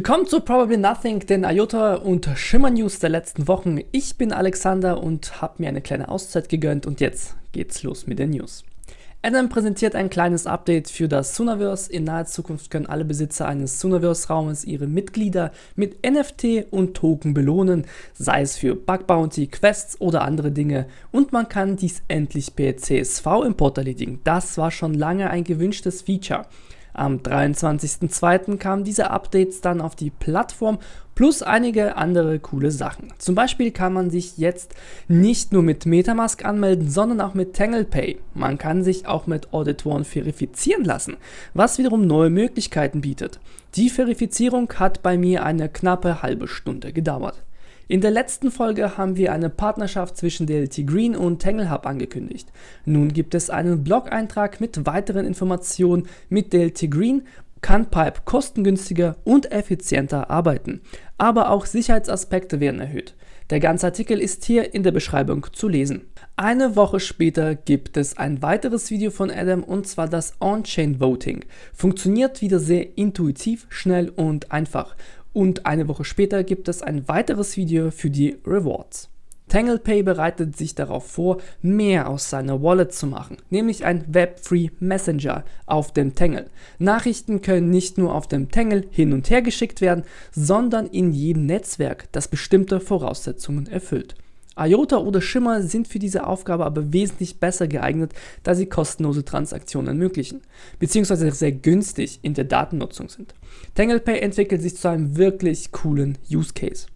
Willkommen zu Probably Nothing, den IOTA und Shimmer News der letzten Wochen. Ich bin Alexander und habe mir eine kleine Auszeit gegönnt und jetzt geht's los mit den News. Adam präsentiert ein kleines Update für das Sonaverse. In naher Zukunft können alle Besitzer eines Sonaverse-Raumes ihre Mitglieder mit NFT und Token belohnen, sei es für Bug Bounty, Quests oder andere Dinge. Und man kann dies endlich per CSV-Import erledigen. Das war schon lange ein gewünschtes Feature. Am 23.02. kamen diese Updates dann auf die Plattform plus einige andere coole Sachen. Zum Beispiel kann man sich jetzt nicht nur mit Metamask anmelden, sondern auch mit TanglePay. Man kann sich auch mit Auditoren verifizieren lassen, was wiederum neue Möglichkeiten bietet. Die Verifizierung hat bei mir eine knappe halbe Stunde gedauert. In der letzten Folge haben wir eine Partnerschaft zwischen DLT Green und TangleHub angekündigt. Nun gibt es einen Blog-Eintrag mit weiteren Informationen mit DLT Green kann Pipe kostengünstiger und effizienter arbeiten, aber auch Sicherheitsaspekte werden erhöht. Der ganze Artikel ist hier in der Beschreibung zu lesen. Eine Woche später gibt es ein weiteres Video von Adam und zwar das On-Chain Voting. Funktioniert wieder sehr intuitiv, schnell und einfach und eine Woche später gibt es ein weiteres Video für die Rewards. TanglePay bereitet sich darauf vor, mehr aus seiner Wallet zu machen, nämlich ein Web-Free Messenger auf dem Tangle. Nachrichten können nicht nur auf dem Tangle hin und her geschickt werden, sondern in jedem Netzwerk, das bestimmte Voraussetzungen erfüllt. IOTA oder Shimmer sind für diese Aufgabe aber wesentlich besser geeignet, da sie kostenlose Transaktionen ermöglichen, beziehungsweise sehr günstig in der Datennutzung sind. TanglePay entwickelt sich zu einem wirklich coolen Use Case.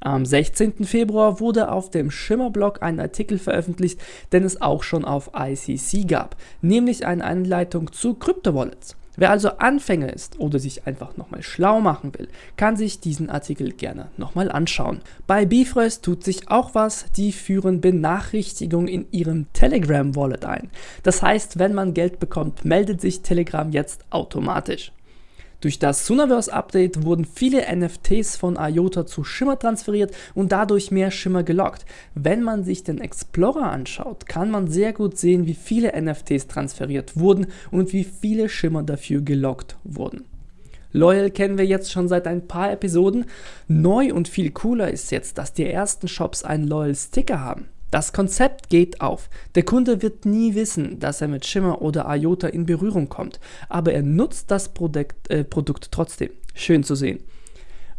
Am 16. Februar wurde auf dem Shimmer-Blog ein Artikel veröffentlicht, den es auch schon auf ICC gab, nämlich eine Anleitung zu Kryptowallets. Wer also Anfänger ist oder sich einfach nochmal schlau machen will, kann sich diesen Artikel gerne nochmal anschauen. Bei Bifrost tut sich auch was, die führen Benachrichtigungen in ihrem Telegram-Wallet ein. Das heißt, wenn man Geld bekommt, meldet sich Telegram jetzt automatisch. Durch das Sonaverse Update wurden viele NFTs von IOTA zu Shimmer transferiert und dadurch mehr Shimmer gelockt. Wenn man sich den Explorer anschaut, kann man sehr gut sehen, wie viele NFTs transferiert wurden und wie viele Shimmer dafür gelockt wurden. Loyal kennen wir jetzt schon seit ein paar Episoden. Neu und viel cooler ist jetzt, dass die ersten Shops einen Loyal Sticker haben. Das Konzept geht auf. Der Kunde wird nie wissen, dass er mit Shimmer oder IOTA in Berührung kommt, aber er nutzt das Produkt, äh, Produkt trotzdem. Schön zu sehen.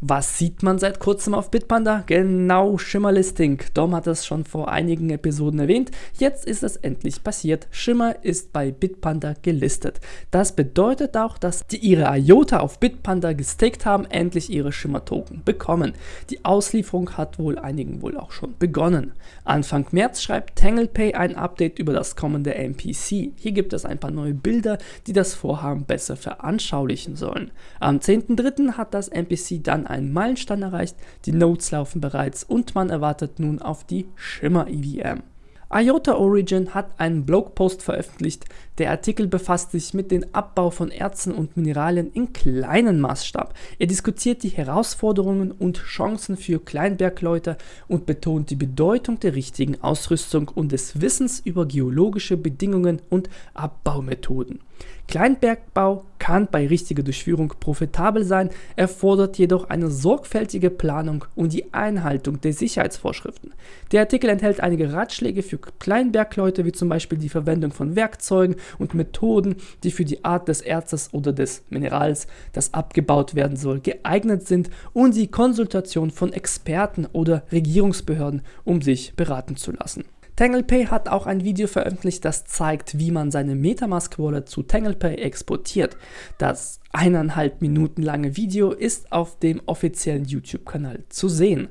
Was sieht man seit kurzem auf Bitpanda? Genau, Schimmer-Listing. Dom hat es schon vor einigen Episoden erwähnt. Jetzt ist es endlich passiert. Shimmer ist bei Bitpanda gelistet. Das bedeutet auch, dass die ihre IOTA auf Bitpanda gestaked haben, endlich ihre Shimmer-Token bekommen. Die Auslieferung hat wohl einigen wohl auch schon begonnen. Anfang März schreibt TanglePay ein Update über das kommende MPC. Hier gibt es ein paar neue Bilder, die das Vorhaben besser veranschaulichen sollen. Am 10.3. hat das MPC dann einen Meilenstein erreicht, die Nodes laufen bereits und man erwartet nun auf die Shimmer EVM. IOTA Origin hat einen Blogpost veröffentlicht. Der Artikel befasst sich mit dem Abbau von Erzen und Mineralien in kleinen Maßstab. Er diskutiert die Herausforderungen und Chancen für Kleinbergleute und betont die Bedeutung der richtigen Ausrüstung und des Wissens über geologische Bedingungen und Abbaumethoden. Kleinbergbau kann bei richtiger Durchführung profitabel sein, erfordert jedoch eine sorgfältige Planung und die Einhaltung der Sicherheitsvorschriften. Der Artikel enthält einige Ratschläge für Kleinbergleute, wie zum Beispiel die Verwendung von Werkzeugen und Methoden, die für die Art des Erzes oder des Minerals, das abgebaut werden soll, geeignet sind und die Konsultation von Experten oder Regierungsbehörden, um sich beraten zu lassen. TanglePay hat auch ein Video veröffentlicht, das zeigt, wie man seine Metamask Wallet zu TanglePay exportiert. Das eineinhalb Minuten lange Video ist auf dem offiziellen YouTube-Kanal zu sehen.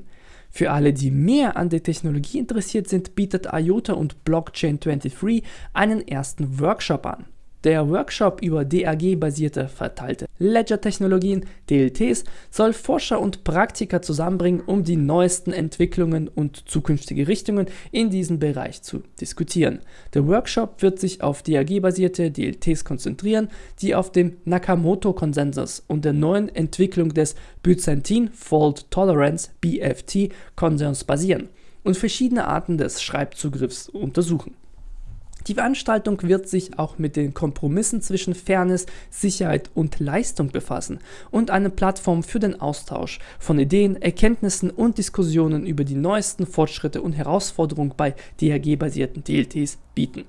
Für alle, die mehr an der Technologie interessiert sind, bietet IOTA und Blockchain23 einen ersten Workshop an. Der Workshop über DAG-basierte verteilte Ledger-Technologien, DLTs, soll Forscher und Praktiker zusammenbringen, um die neuesten Entwicklungen und zukünftige Richtungen in diesem Bereich zu diskutieren. Der Workshop wird sich auf DAG-basierte DLTs konzentrieren, die auf dem Nakamoto-Konsensus und der neuen Entwicklung des Byzantine Fault Tolerance BFT Konsens basieren und verschiedene Arten des Schreibzugriffs untersuchen. Die Veranstaltung wird sich auch mit den Kompromissen zwischen Fairness, Sicherheit und Leistung befassen und eine Plattform für den Austausch von Ideen, Erkenntnissen und Diskussionen über die neuesten Fortschritte und Herausforderungen bei DRG-basierten DLTs bieten.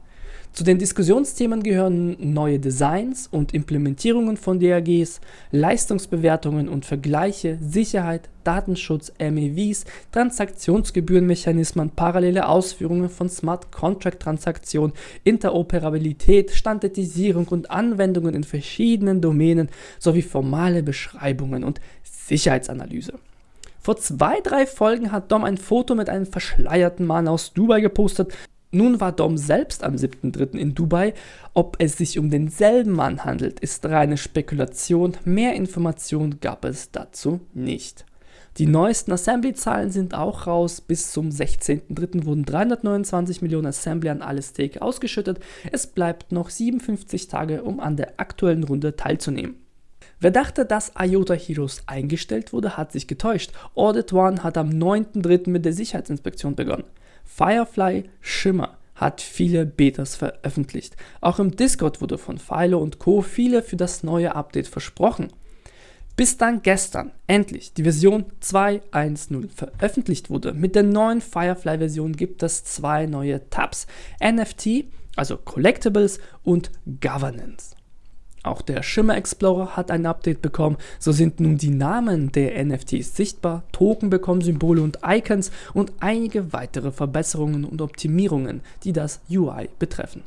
Zu den Diskussionsthemen gehören neue Designs und Implementierungen von DAGs, Leistungsbewertungen und Vergleiche, Sicherheit, Datenschutz, MEVs, Transaktionsgebührenmechanismen, parallele Ausführungen von Smart Contract Transaktionen, Interoperabilität, Standardisierung und Anwendungen in verschiedenen Domänen sowie formale Beschreibungen und Sicherheitsanalyse. Vor zwei, drei Folgen hat Dom ein Foto mit einem verschleierten Mann aus Dubai gepostet, nun war Dom selbst am 7.3. in Dubai. Ob es sich um denselben Mann handelt, ist reine Spekulation. Mehr Informationen gab es dazu nicht. Die neuesten Assembly-Zahlen sind auch raus. Bis zum 16.3. wurden 329 Millionen Assembly an alle Stake ausgeschüttet. Es bleibt noch 57 Tage, um an der aktuellen Runde teilzunehmen. Wer dachte, dass IOTA Heroes eingestellt wurde, hat sich getäuscht. Audit One hat am 9.3. mit der Sicherheitsinspektion begonnen. Firefly Shimmer hat viele Betas veröffentlicht. Auch im Discord wurde von Philo und Co. viele für das neue Update versprochen. Bis dann gestern endlich die Version 2.1.0 veröffentlicht wurde. Mit der neuen Firefly-Version gibt es zwei neue Tabs: NFT, also Collectibles und Governance. Auch der Shimmer Explorer hat ein Update bekommen, so sind nun die Namen der NFTs sichtbar, Token bekommen Symbole und Icons und einige weitere Verbesserungen und Optimierungen, die das UI betreffen.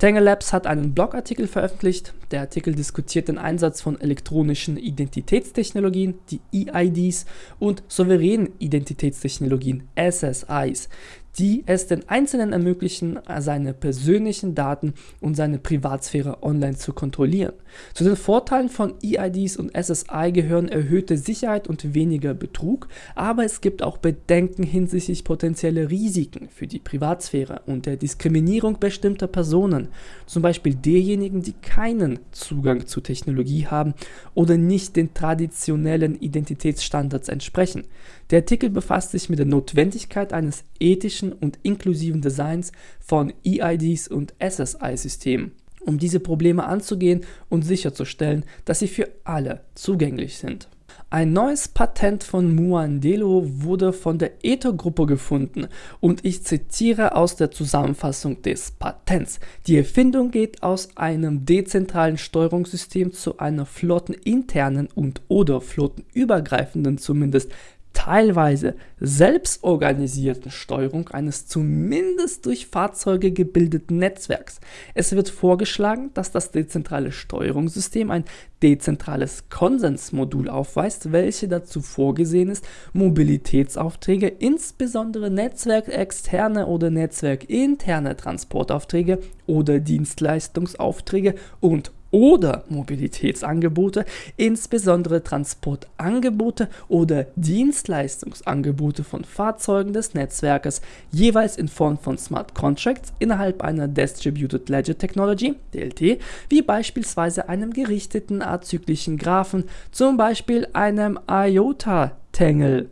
Tangle Labs hat einen Blogartikel veröffentlicht. Der Artikel diskutiert den Einsatz von elektronischen Identitätstechnologien, die EIDs, und souveränen Identitätstechnologien, SSIs, die es den Einzelnen ermöglichen, seine persönlichen Daten und seine Privatsphäre online zu kontrollieren. Zu den Vorteilen von EIDs und SSI gehören erhöhte Sicherheit und weniger Betrug, aber es gibt auch Bedenken hinsichtlich potenzieller Risiken für die Privatsphäre und der Diskriminierung bestimmter Personen, zum Beispiel derjenigen, die keinen Zugang zu Technologie haben oder nicht den traditionellen Identitätsstandards entsprechen. Der Artikel befasst sich mit der Notwendigkeit eines ethischen und inklusiven Designs von EIDs und SSI-Systemen, um diese Probleme anzugehen und sicherzustellen, dass sie für alle zugänglich sind. Ein neues Patent von Muandelo wurde von der Ether-Gruppe gefunden und ich zitiere aus der Zusammenfassung des Patents. Die Erfindung geht aus einem dezentralen Steuerungssystem zu einer flotteninternen und oder flottenübergreifenden zumindest teilweise selbstorganisierten Steuerung eines zumindest durch Fahrzeuge gebildeten Netzwerks. Es wird vorgeschlagen, dass das dezentrale Steuerungssystem ein dezentrales Konsensmodul aufweist, welche dazu vorgesehen ist, Mobilitätsaufträge, insbesondere netzwerkexterne oder netzwerkinterne Transportaufträge oder Dienstleistungsaufträge und oder Mobilitätsangebote, insbesondere Transportangebote oder Dienstleistungsangebote von Fahrzeugen des Netzwerkes, jeweils in Form von Smart Contracts innerhalb einer Distributed Ledger Technology, DLT, wie beispielsweise einem gerichteten azyklischen Graphen, zum Beispiel einem IOTA-Tangle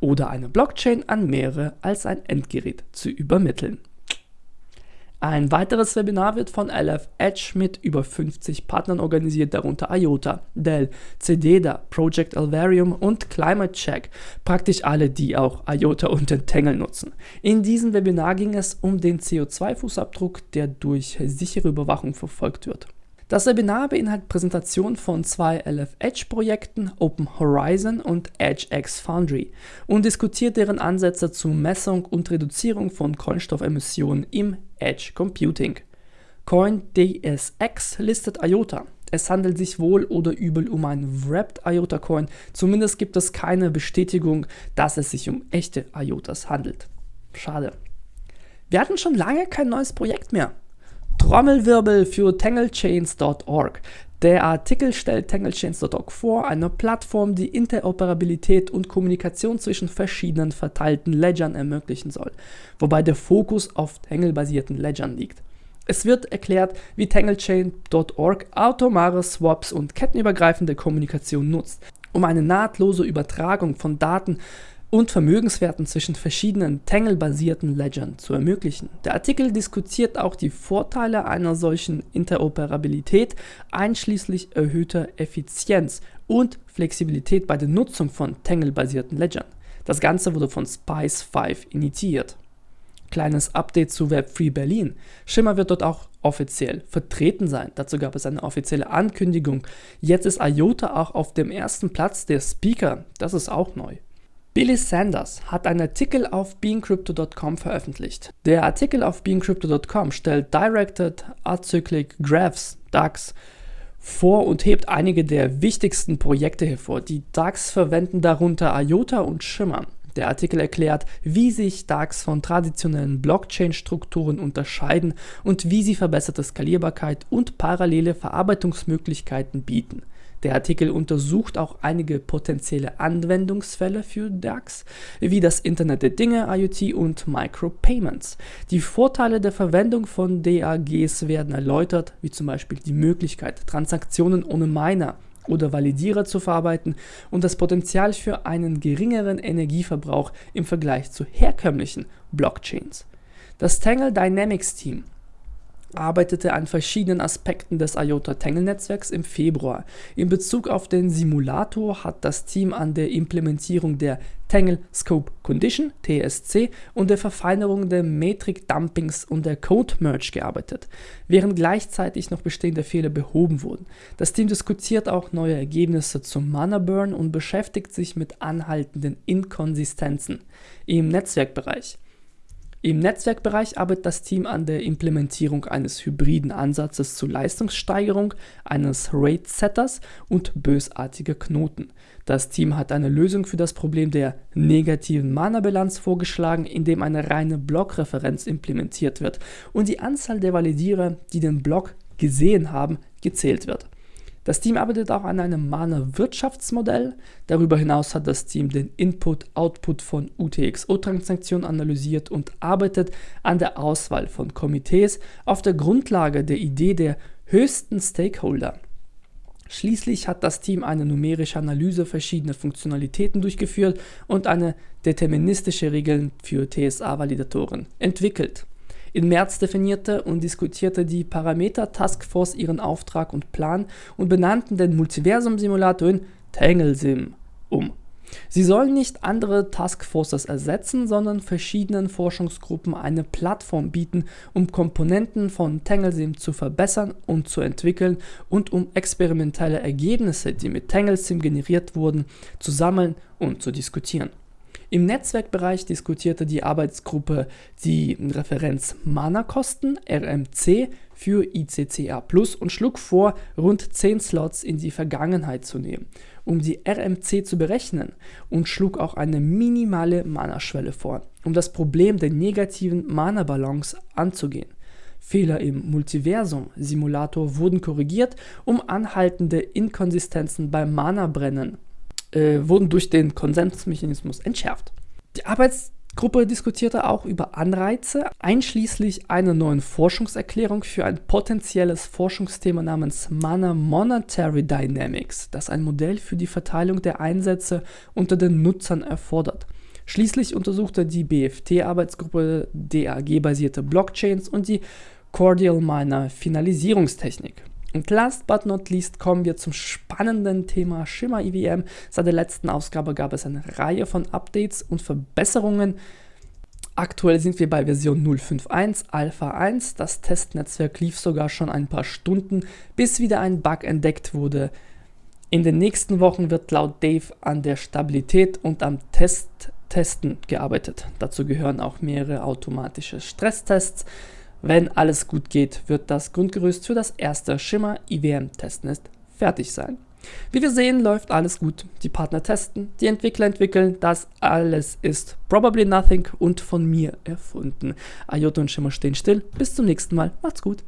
oder eine Blockchain an mehrere als ein Endgerät zu übermitteln. Ein weiteres Webinar wird von LF Edge mit über 50 Partnern organisiert, darunter IOTA, Dell, CDEDA, Project Alvarium und Climate Check, praktisch alle, die auch IOTA und den Tangle nutzen. In diesem Webinar ging es um den CO2-Fußabdruck, der durch sichere Überwachung verfolgt wird. Das Webinar beinhaltet Präsentationen von zwei LF Edge Projekten, Open Horizon und EdgeX Foundry und diskutiert deren Ansätze zur Messung und Reduzierung von Kohlenstoffemissionen im Edge Computing. CoinDSX listet IOTA. Es handelt sich wohl oder übel um einen Wrapped IOTA Coin, zumindest gibt es keine Bestätigung, dass es sich um echte IOTAs handelt. Schade. Wir hatten schon lange kein neues Projekt mehr. Trommelwirbel für tanglechains.org. Der Artikel stellt tanglechains.org vor, eine Plattform, die Interoperabilität und Kommunikation zwischen verschiedenen verteilten Ledgern ermöglichen soll, wobei der Fokus auf Tangle-basierten Ledgern liegt. Es wird erklärt, wie tanglechain.org automare Swaps und kettenübergreifende Kommunikation nutzt, um eine nahtlose Übertragung von Daten und Vermögenswerten zwischen verschiedenen Tangle-basierten Ledgern zu ermöglichen. Der Artikel diskutiert auch die Vorteile einer solchen Interoperabilität, einschließlich erhöhter Effizienz und Flexibilität bei der Nutzung von Tangle-basierten Ledgern. Das Ganze wurde von Spice5 initiiert. Kleines Update zu Web3 Berlin. Shimmer wird dort auch offiziell vertreten sein. Dazu gab es eine offizielle Ankündigung. Jetzt ist IOTA auch auf dem ersten Platz der Speaker. Das ist auch neu. Billy Sanders hat einen Artikel auf beingcrypto.com veröffentlicht. Der Artikel auf beingcrypto.com stellt Directed Acyclic Graphs, DAX, vor und hebt einige der wichtigsten Projekte hervor. Die DAX verwenden darunter IOTA und Shimmer. Der Artikel erklärt, wie sich DAX von traditionellen Blockchain-Strukturen unterscheiden und wie sie verbesserte Skalierbarkeit und parallele Verarbeitungsmöglichkeiten bieten. Der Artikel untersucht auch einige potenzielle Anwendungsfälle für DAX, wie das Internet der Dinge, IoT und Micropayments. Die Vorteile der Verwendung von DAGs werden erläutert, wie zum Beispiel die Möglichkeit, Transaktionen ohne Miner oder Validierer zu verarbeiten und das Potenzial für einen geringeren Energieverbrauch im Vergleich zu herkömmlichen Blockchains. Das Tangle Dynamics Team arbeitete an verschiedenen Aspekten des IOTA Tangle Netzwerks im Februar. In Bezug auf den Simulator hat das Team an der Implementierung der Tangle Scope Condition TSC und der Verfeinerung der Metric Dumpings und der Code Merge gearbeitet, während gleichzeitig noch bestehende Fehler behoben wurden. Das Team diskutiert auch neue Ergebnisse zum Mana Burn und beschäftigt sich mit anhaltenden Inkonsistenzen im Netzwerkbereich. Im Netzwerkbereich arbeitet das Team an der Implementierung eines hybriden Ansatzes zur Leistungssteigerung, eines RAID-Setters und bösartiger Knoten. Das Team hat eine Lösung für das Problem der negativen Mana-Bilanz vorgeschlagen, indem eine reine Blockreferenz implementiert wird und die Anzahl der Validierer, die den Block gesehen haben, gezählt wird. Das Team arbeitet auch an einem Mana-Wirtschaftsmodell. Darüber hinaus hat das Team den Input-Output von UTXO-Transaktionen analysiert und arbeitet an der Auswahl von Komitees auf der Grundlage der Idee der höchsten Stakeholder. Schließlich hat das Team eine numerische Analyse verschiedener Funktionalitäten durchgeführt und eine deterministische Regeln für TSA-Validatoren entwickelt. Im März definierte und diskutierte die Parameter Taskforce ihren Auftrag und Plan und benannten den Multiversum-Simulator in TangleSim um. Sie sollen nicht andere Taskforces ersetzen, sondern verschiedenen Forschungsgruppen eine Plattform bieten, um Komponenten von TangleSim zu verbessern und zu entwickeln und um experimentelle Ergebnisse, die mit TangleSim generiert wurden, zu sammeln und zu diskutieren. Im Netzwerkbereich diskutierte die Arbeitsgruppe die Referenz Mana-Kosten RMC für ICCA Plus und schlug vor, rund 10 Slots in die Vergangenheit zu nehmen, um die RMC zu berechnen und schlug auch eine minimale Mana-Schwelle vor, um das Problem der negativen Mana-Balance anzugehen. Fehler im Multiversum-Simulator wurden korrigiert, um anhaltende Inkonsistenzen beim Mana-Brennen äh, wurden durch den Konsensmechanismus entschärft. Die Arbeitsgruppe diskutierte auch über Anreize, einschließlich einer neuen Forschungserklärung für ein potenzielles Forschungsthema namens Mana Monetary Dynamics, das ein Modell für die Verteilung der Einsätze unter den Nutzern erfordert. Schließlich untersuchte die BFT-Arbeitsgruppe DAG-basierte Blockchains und die Cordial Miner Finalisierungstechnik. Und last but not least kommen wir zum spannenden Thema Shimmer EVM. Seit der letzten Ausgabe gab es eine Reihe von Updates und Verbesserungen. Aktuell sind wir bei Version 0.5.1 Alpha 1. Das Testnetzwerk lief sogar schon ein paar Stunden, bis wieder ein Bug entdeckt wurde. In den nächsten Wochen wird laut Dave an der Stabilität und am Test Testen gearbeitet. Dazu gehören auch mehrere automatische Stresstests. Wenn alles gut geht, wird das Grundgerüst für das erste Shimmer IWM Testnest fertig sein. Wie wir sehen, läuft alles gut. Die Partner testen, die Entwickler entwickeln, das alles ist probably nothing und von mir erfunden. IOTA und Shimmer stehen still. Bis zum nächsten Mal. Macht's gut.